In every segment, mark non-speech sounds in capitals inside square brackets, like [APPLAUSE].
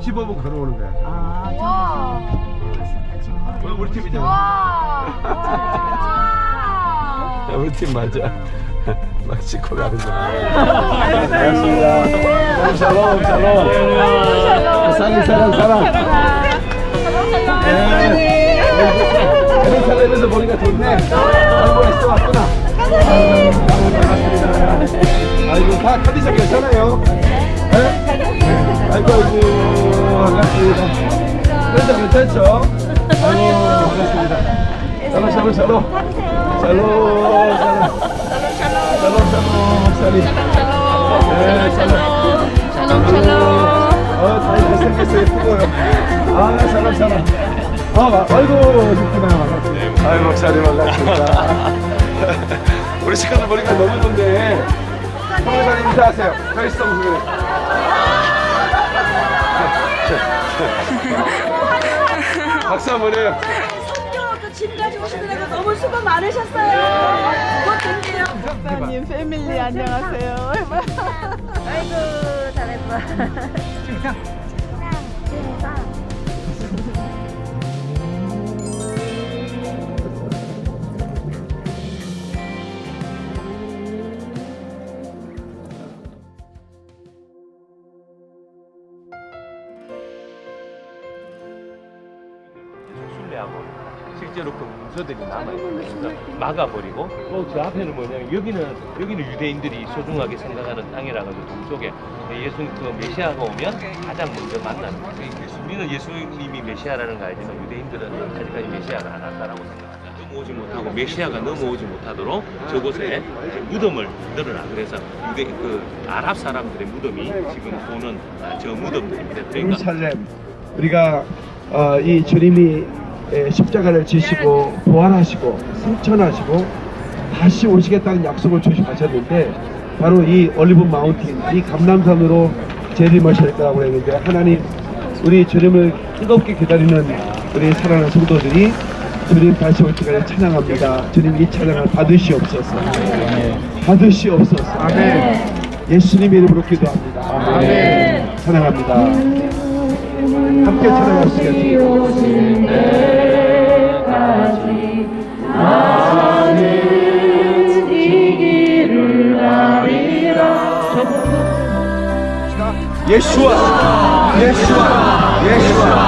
15분 걸어오는 거야. 아, 와. 우리 팀이잖아. 와. 우리 팀 맞아. 막 씻고 가는 거야. 반갑습니다. 샬롬, 샬롬. 사랑, 사랑, 사랑. 예루살렘에서 보니까 좋네. 아이고, 애써 왔구나. 아이고, 다 컨디션 괜찮아요? 네? 아이고, 아이고, 반갑습니다. 컨디션 괜찮죠? 아이고, 반갑습니다. 샬롬, 샬롬, 샬롬. 샬롬, 샬롬. 샬롬, 샬롬. 네, 샬롬. 샬롬 샬롬. 어, 잘 잘생겼어요, 예쁘고요. 아, 샬롬, 샬롬. 아, 마- 아이고, 좋구나. 아이고, 목사님 반갑습니다. 우리 시간을 보니까 너무 좋네. 선교사님 인사하세요. 페이스 성수교. 박수 한번 해요. 성경학교 집까지 오시느라고 너무 수고 많으셨어요. 곧 뵐게요. 목사님 family 안녕하세요. 아이고 잘했어. 실제로 그 문서들이 남아있어서 막아버리고 또 저 앞에는 뭐냐면 여기는 여기는 유대인들이 소중하게 생각하는 땅이라 가지고 동쪽에 예수님 그 메시아가 오면 가장 먼저 만나는 거예요. 우리는 예수님이 메시아라는 거 알지만 유대인들은 아직까지 메시아가 안 왔다라고 생각합니다. 넘어오지 못하고 메시아가 넘어오지 못하도록 저곳에 무덤을 만들어라. 그래서 유대 그 아랍 사람들의 무덤이 지금 보는 아, 저 무덤들입니다. 그러니까 예루살렘 우리가 어, 이 주님이 에, 십자가를 지시고 부활하시고 승천하시고 다시 오시겠다는 약속을 주시하셨는데 바로 이 올리브 마운틴 이 감남산으로 재림하실 거라고 했는데 하나님 우리 주님을 뜨겁게 기다리는 우리 사랑하는 성도들이 주님 다시 올 때까지 찬양합니다. 주님 이 찬양을 받으시옵소서. 받으시옵소서. 아멘. 예수님의 이름으로 기도합니다. 아멘. 사랑합니다. 함께 찬양하시 겠습니다. 예수와 예수와 예수와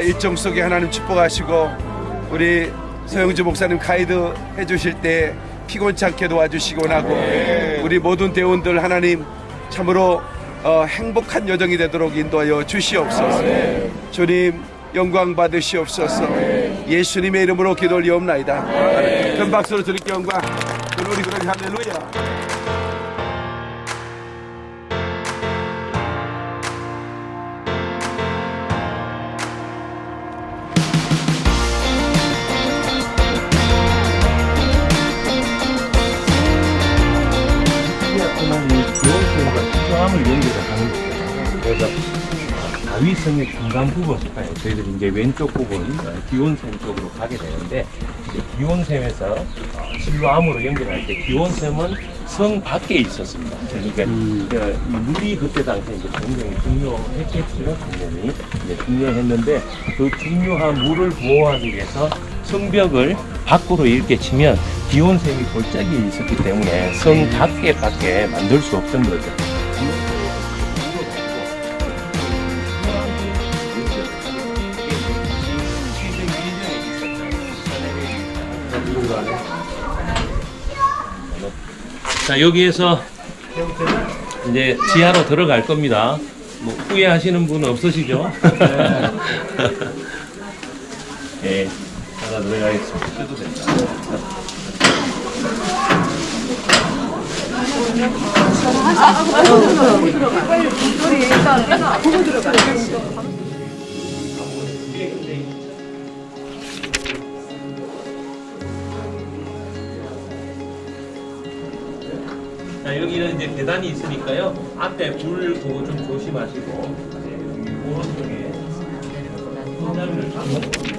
일정 속에 하나님 축복하시고 우리 서영주 목사님 가이드 해주실 때 피곤치 않게 도와주시곤 하고 우리 모든 대원들 하나님 참으로 어, 행복한 여정이 되도록 인도하여 주시옵소서. 주님 영광 받으시옵소서. 예수님의 이름으로 기도 올리옵나이다. 큰 박수로 드릴게 영광. 그러리 그러리 할렐루야 그래서 다윗성의 중간 가요. 저희들이 이제 왼쪽 부분 어, 기원샘 쪽으로 가게 되는데 어, 실로암으로 연결할 때 기원샘은 성 밖에 있었습니다. 그러니까 그, 이 물이 그때 당시에 이제 굉장히 중요했겠죠. 이제 중요했는데 그 중요한 물을 보호하기 위해서 성벽을 밖으로 이렇게 치면 기온샘이 골짜기에 있었기 때문에 성 밖에 밖에 만들 수 없던 거죠. 자 여기에서 이제 지하로 들어갈 겁니다. 뭐 후회하시는 분은 없으시죠? 예, 하나 들어가겠습니다. 자, 여기는 이제 계단이 있으니까요. 앞에 불 그거 좀 조심하시고, 네, 오른쪽에 손잡이를 잡고.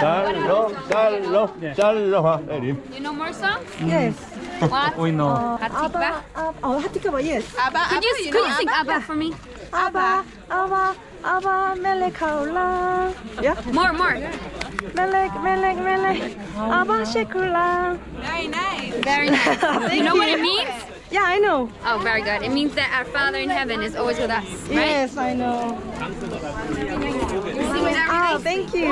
Carlos, Carlos, Carlos Aferim. You know more songs? Yes. What? We know. Uh, Hatikva? Abba, oh, Hatikva, yes. Abba, could you, Abba, you, could know, you sing Abba, Abba for me? Abba, Abba, Abba, Melek Haula. Yeah? More, more. Melek, Melek, Melek. Abba Shekula. Very nice. Very nice. [LAUGHS] you know what it means? Yeah, I know. Oh, very good. It means that our Father in heaven is always with us, right? Yes, I know. You sing with Ah, everything. thank you.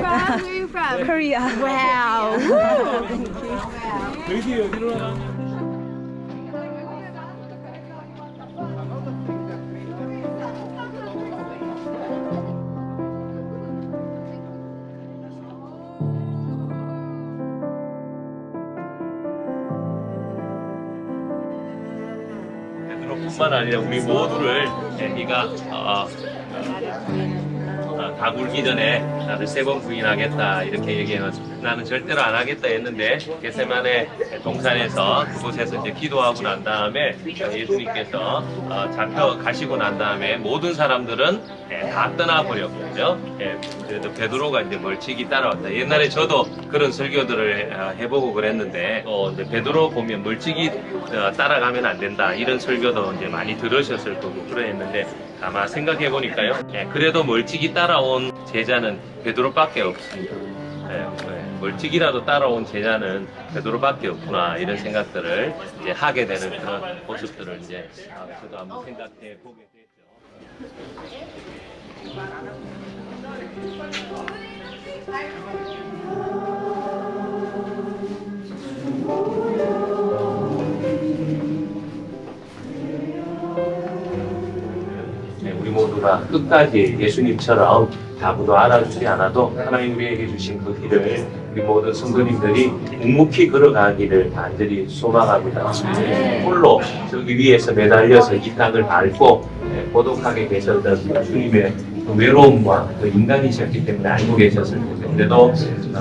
Where are you from? Korea. Wow. [LAUGHS] Thank you. 아니라 우리 모두를 네가 어, 어, 다 굴기 전에 나를 세 번 부인하겠다 이렇게 얘기해서 나는 절대로 안 하겠다 했는데 게세만의 동산에서 그곳에서 이제 기도하고 난 다음에 예수님께서 어, 잡혀 가시고 난 다음에 모든 사람들은 예, 다 떠나버렸거든요. 예, 그래도 베드로가 이제 멀찍이 따라왔다. 옛날에 저도 그런 설교들을 어, 해보고 그랬는데 어, 이제 베드로 보면 멀찍이 어, 따라가면 안 된다 이런 설교도 이제 많이 들으셨을 거고 그랬는데 아마 생각해 보니까요. 예, 그래도 멀찍이 따라온 제자는 베드로밖에 없습니다. 예, 예, 멀찍이라도 따라온 제자는 베드로밖에 없구나 이런 생각들을 이제 하게 되는 그런 모습들을 이제 아, 저도 한번 생각해 보게 됐죠. 네, 우리 모두가 끝까지 예수님처럼 다부도 알아주지 않아도 하나님 우리에게 주신 그 길을 우리 모든 성도님들이 묵묵히 걸어가기를 간절히 소망합니다. 홀로 저기 위에서 매달려서 이 땅을 밟고 네, 고독하게 계셨던 그 주님의 그 외로움과 그 인간이셨기 때문에 알고 계셨을 텐데 그래도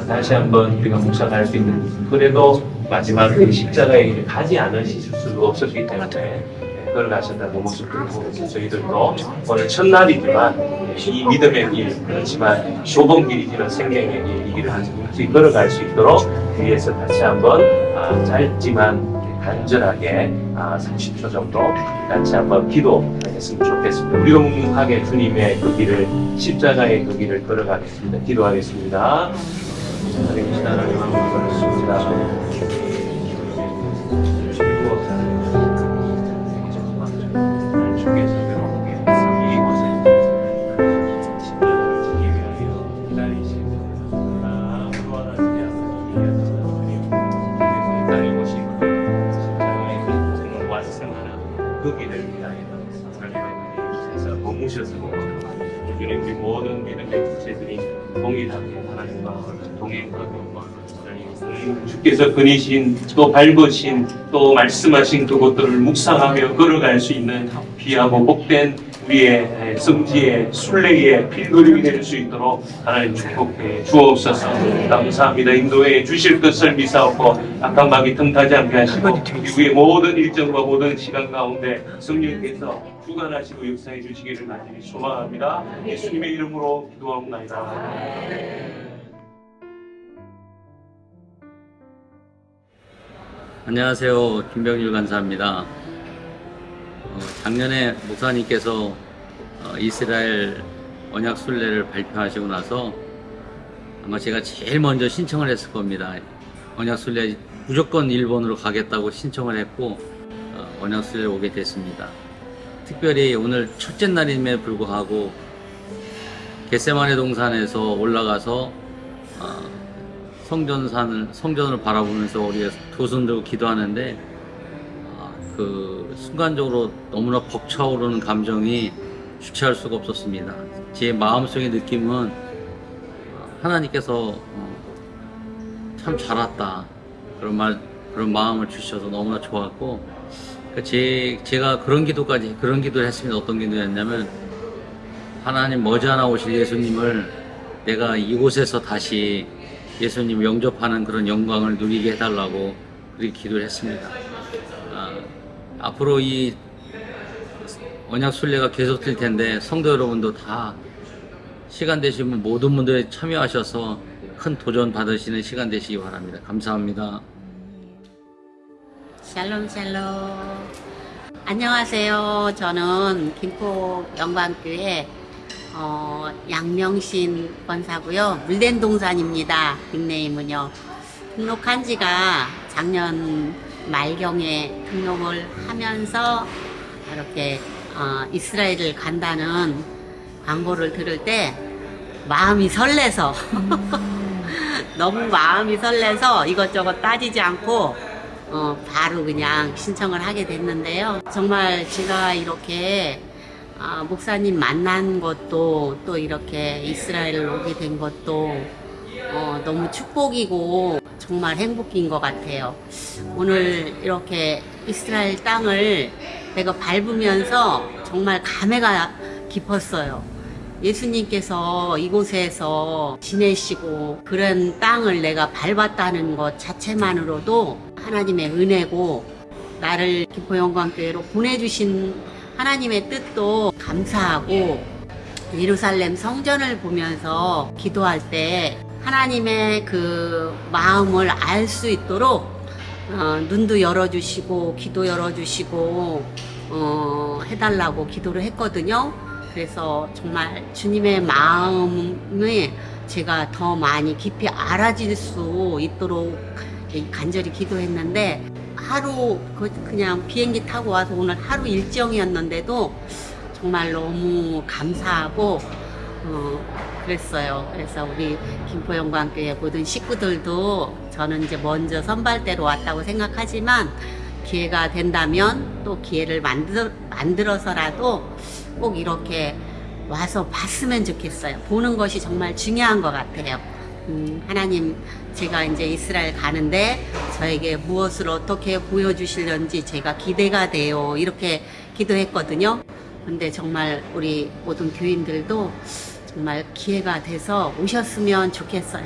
다시 한번 우리가 묵상할 수 있는 그래도 마지막 그 길을 가지 않으실 수가 없었기 때문에 그걸 가셨다는 모습을 보면서 저희들도 오늘 첫날이지만 이 믿음의 길 그렇지만 좁은 길이지만 생명의 길 이 길을 같이 걸어갈 수 있도록 위에서 다시 한번 아, 짧지만 간절하게 아, 30초 정도 같이 한번 기도했으면 좋겠습니다. 우리가 묵묵하게 주님의 그 길을 십자가의 그 길을 걸어가겠습니다. 기도하겠습니다. 하나님 하나님 아버지 주께서 하나님의 그에서 머무셔서 주님 우리 모든 믿음의 주체들이 동일하게 하나님과 동행하고 하나님, 주께서 그니신 또 밟으신 또 말씀하신 그것들을 묵상하며 걸어갈 수 있는 귀하고 복된 우리의 성지의 순례의 필그림이 될 수 있도록 하나님 축복해 주옵소서. 감사합니다. 인도해 주실 것을 미사옵고 악한 마귀 틈타지 않게 하시고 우리의 모든 일정과 모든 시간 가운데 성령께서 주관하시고 역사해 주시기를 간절히 소망합니다 예수님의 이름으로 기도하옵나이다 안녕하세요. 김병률 간사입니다. 어, 작년에 목사님께서 어, 이스라엘 언약 순례를 발표하시고 나서 아마 제가 제일 먼저 신청을 했을 겁니다. 언약 순례 무조건 일본으로 가겠다고 신청을 했고 어, 언약 순례 오게 됐습니다. 특별히 오늘 첫째 날임에 불구하고 겟세마네 동산에서 올라가서 어, 성전산을 성전을 바라보면서 우리가 두손 들고 기도하는데 아, 그 순간적으로 너무나 벅차오르는 감정이 주체할 수가 없었습니다. 제 마음속의 느낌은 아, 하나님께서 어, 참 잘 왔다 그런 말 그런 마음을 주셔서 너무나 좋았고 그 제, 제가 그런 기도까지 그런 기도를 했습니다. 어떤 기도였냐면 하나님 머지않아 오실 예수님을 내가 이곳에서 다시 예수님 영접하는 그런 영광을 누리게 해달라고 그렇게 기도를 했습니다. 아, 앞으로 이 언약 순례가 계속될 텐데 성도 여러분도 다 시간 되시면 모든 분들이 참여하셔서 큰 도전 받으시는 시간 되시기 바랍니다. 감사합니다. 샬롬 샬롬. 안녕하세요. 저는 김포 영광교회 어, 양명신 권사고요. 물된 동산입니다. 닉네임은요. 등록한 지가 작년 말경에 등록을 하면서 이렇게 어, 이스라엘을 간다는 광고를 들을 때 마음이 설레서 [LAUGHS] 너무 마음이 설레서 이것저것 따지지 않고 어, 바로 그냥 신청을 하게 됐는데요. 정말 제가 이렇게 아, 목사님 만난 것도 또 이렇게 이스라엘 오게 된 것도 어, 너무 축복이고 정말 행복인 것 같아요. 오늘 이렇게 이스라엘 땅을 내가 밟으면서 정말 감회가 깊었어요. 예수님께서 이곳에서 지내시고 그런 땅을 내가 밟았다는 것 자체만으로도 하나님의 은혜고 나를 기포영광교회로 보내주신 하나님의 뜻도 감사하고 예루살렘 성전을 보면서 기도할 때 하나님의 그 마음을 알 수 있도록 어, 눈도 열어주시고 귀도 열어주시고 어, 해달라고 기도를 했거든요. 그래서 정말 주님의 마음을 제가 더 많이 깊이 알아질 수 있도록 간절히 기도했는데 하루 그- 그냥 비행기 타고 와서 오늘 하루 일정이었는데도 정말 너무 감사하고 어, 그랬어요. 그래서 우리 김포영광교회 모든 식구들도 저는 이제 먼저 선발대로 왔다고 생각하지만 기회가 된다면 또 기회를 만들, 만들어서라도 꼭 이렇게 와서 봤으면 좋겠어요. 보는 것이 정말 중요한 것 같아요. 음, 하나님, 제가 이제 이스라엘 가는데 저에게 무엇을 어떻게 보여주실런지 제가 기대가 돼요. 이렇게 기도했거든요. 근데 정말 우리 모든 교인들도 정말 기회가 돼서 오셨으면 좋겠어요.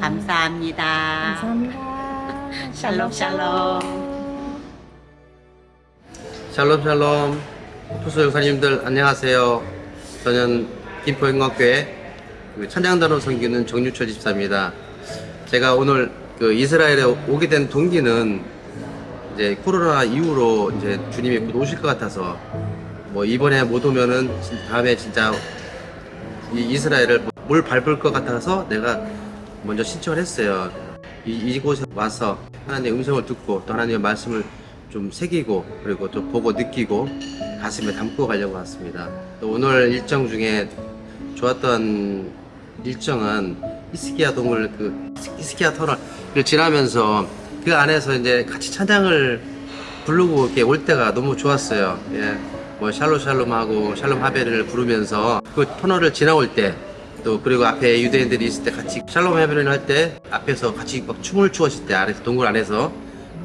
감사합니다. 감사합니다. [LAUGHS] 샬롬, 샬롬. 샬롬 샬롬 투수 형사님들 안녕하세요 저는 김포영광교회 그 찬양단원 섬기는 정유철 집사입니다 제가 오늘 그 이스라엘에 오게 된 동기는 이제 코로나 이후로 이제 주님이 곧 오실 것 같아서 뭐 이번에 못 오면은 진- 다음에 진짜 이 이스라엘을 뭘 밟을 것 같아서 내가 먼저 신청을 했어요. 이, 이곳에 와서 하나님의 음성을 듣고 또 하나님의 말씀을 좀 새기고 그리고 또 보고 느끼고 가슴에 담고 가려고 왔습니다. 또 오늘 일정 중에 좋았던 일정은 이스키아 동물 그 이스키아 터널을 지나면서 그 안에서 이제 같이 찬양을 부르고 이렇게 올 때가 너무 좋았어요. 예. 뭐 샬롬 샬롬하고 샬롬 하베를 부르면서 그 터널을 지나올 때 또 그리고 앞에 유대인들이 있을 때 같이 샬롬 하베를 할 때 앞에서 같이 막 춤을 추었을 때 안에서 동굴 안에서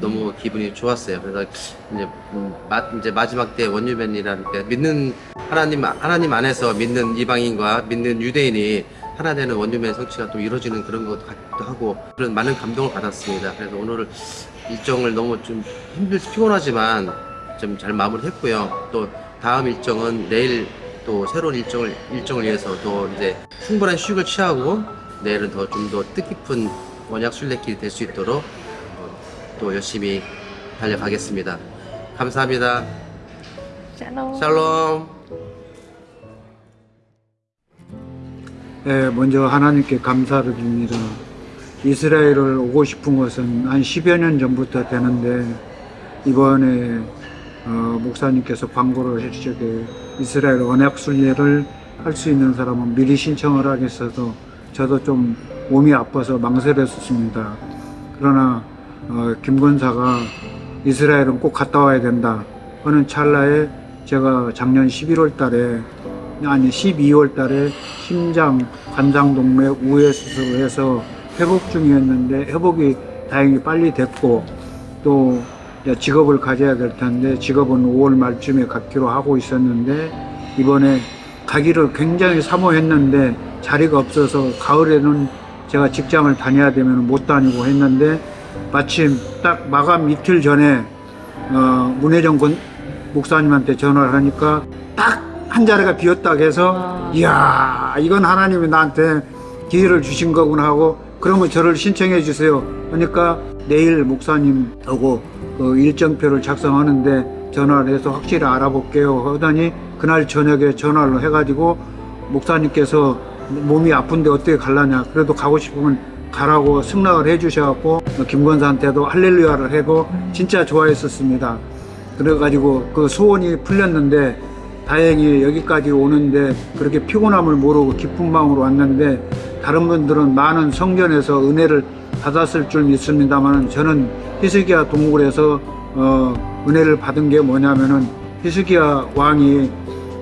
너무 기분이 좋았어요. 그래서 이제 음, 마, 이제 마지막 때 원유맨이라는 게 믿는 하나님 하나님 안에서 믿는 이방인과 믿는 유대인이 하나 되는 원유맨 성취가 또 이루어지는 그런 것 같기도 하고 그런 많은 감동을 받았습니다. 그래서 오늘 일정을 너무 좀 힘들 피곤하지만 좀 잘 마무리했고요. 또 다음 일정은 내일 또 새로운 일정을 일정을 위해서 또 이제 충분한 휴식을 취하고 내일은 더 좀 더 뜻깊은 원약 순례길이 될 수 있도록 어, 또 열심히 달려가겠습니다. 감사합니다. 샬롬. 네, 먼저 하나님께 감사를 드립니다. 이스라엘을 오고 싶은 것은 한 10여 년 전부터 되는데 이번에 어, 목사님께서 광고를 해주시게 이스라엘 언약 순례를 할 수 있는 사람은 미리 신청을 하겠어서 저도 좀 몸이 아파서 망설였었습니다. 그러나 어, 김건사가 이스라엘은 꼭 갔다 와야 된다 하는 찰나에 제가 작년 11월 달에 아니 12월 달에 심장 관장동맥 우회 수술을 해서 회복 중이었는데 회복이 다행히 빨리 됐고 또 직업을 가져야 될 텐데 직업은 5월 말쯤에 갖기로 하고 있었는데 이번에 가기를 굉장히 사모했는데 자리가 없어서 가을에는 제가 직장을 다녀야 되면 못 다니고 했는데 마침 딱 마감 이틀 전에 어, 문혜정 권- 목사님한테 전화를 하니까 딱 한 자리가 비었다고 해서 이야 이건 하나님이 나한테 기회를 주신 거구나 하고 그러면 저를 신청해 주세요. 그러니까 내일 목사님하고 그 일정표를 작성하는데 전화를 해서 확실히 알아볼게요 하더니 그날 저녁에 전화를 해가지고 목사님께서 몸이 아픈데 어떻게 갈라냐. 그래도 가고 싶으면 가라고 승낙을 해 주셔갖고 김건사한테도 할렐루야를 하고 진짜 좋아했었습니다 그래가지고 그 소원이 풀렸는데 다행히 여기까지 오는데 그렇게 피곤함을 모르고 기쁜 마음으로 왔는데 다른 분들은 많은 성전에서 은혜를 받았을 줄 믿습니다만 저는 히스기야 동굴에서 어, 은혜를 받은 게 뭐냐면은 히스기야 왕이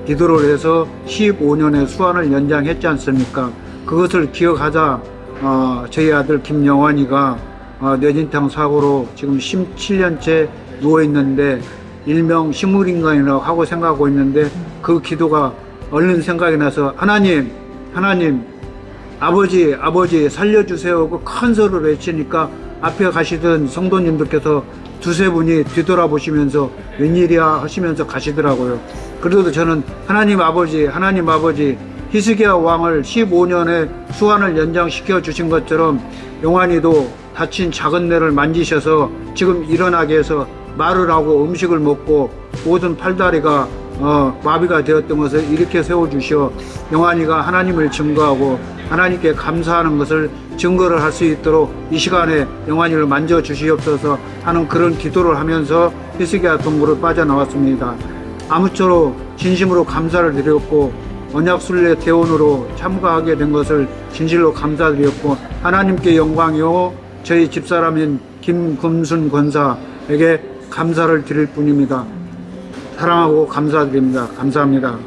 기도를 해서 15년의 수완을 연장했지 않습니까? 그것을 기억하자 어, 저희 아들 김영환이가 어, 뇌진탕 사고로 지금 17년째 누워 있는데 일명 식물인간이라고 하고 생각하고 있는데 그 기도가 얼른 생각이 나서 하나님 하나님 아버지 아버지 살려주세요 그큰 소리를 외치니까 앞에 가시던 성도님들께서 두세 분이 뒤돌아보시면서 웬일이야 하시면서 가시더라고요. 그래도 저는 하나님 아버지 하나님 아버지 히스기야 왕을 15년의 수완을 연장시켜 주신 것처럼 용환이도 다친 작은 뇌를 만지셔서 지금 일어나게 해서 말을 하고 음식을 먹고 모든 팔다리가 어, 마비가 되었던 것을 이렇게 세워주시어 영환이가 하나님을 증거하고 하나님께 감사하는 것을 증거를 할 수 있도록 이 시간에 영환이를 만져주시옵소서 하는 그런 기도를 하면서 히스기야 동굴을 빠져나왔습니다. 아무쪼록 진심으로 감사를 드렸고 언약순례 대원으로 참가하게 된 것을 진실로 감사드렸고 하나님께 영광이요 저희 집사람인 김금순 권사에게 감사를 드릴 뿐입니다. 사랑하고 감사드립니다. 감사합니다.